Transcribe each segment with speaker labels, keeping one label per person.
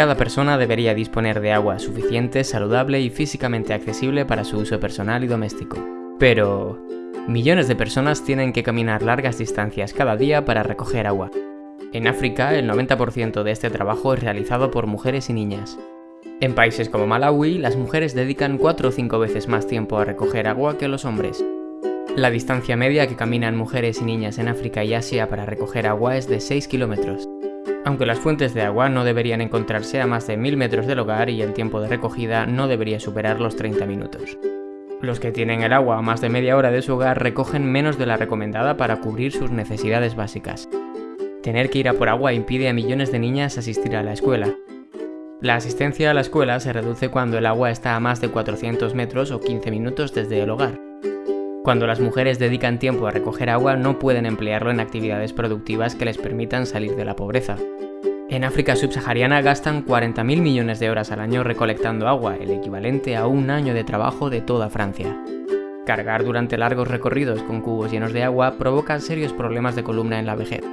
Speaker 1: Cada persona debería disponer de agua suficiente, saludable y físicamente accesible para su uso personal y doméstico. Pero... Millones de personas tienen que caminar largas distancias cada día para recoger agua. En África, el 90% de este trabajo es realizado por mujeres y niñas. En países como Malawi, las mujeres dedican 4 o 5 veces más tiempo a recoger agua que los hombres. La distancia media que caminan mujeres y niñas en África y Asia para recoger agua es de 6 kilómetros. Aunque las fuentes de agua no deberían encontrarse a más de 1000 metros del hogar y el tiempo de recogida no debería superar los 30 minutos. Los que tienen el agua a más de media hora de su hogar recogen menos de la recomendada para cubrir sus necesidades básicas. Tener que ir a por agua impide a millones de niñas asistir a la escuela. La asistencia a la escuela se reduce cuando el agua está a más de 400 metros o 15 minutos desde el hogar. Cuando las mujeres dedican tiempo a recoger agua no pueden emplearlo en actividades productivas que les permitan salir de la pobreza. En África subsahariana gastan 40.000 millones de horas al año recolectando agua, el equivalente a un año de trabajo de toda Francia. Cargar durante largos recorridos con cubos llenos de agua provoca serios problemas de columna en la vejez.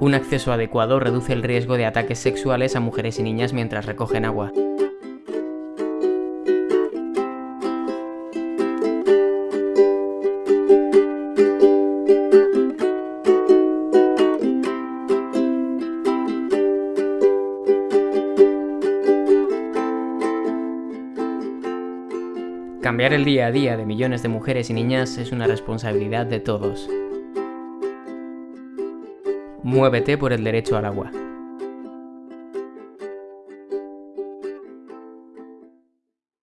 Speaker 1: Un acceso adecuado reduce el riesgo de ataques sexuales a mujeres y niñas mientras recogen agua. Cambiar el día a día de millones de mujeres y niñas es una responsabilidad de todos. Muévete por el derecho al agua.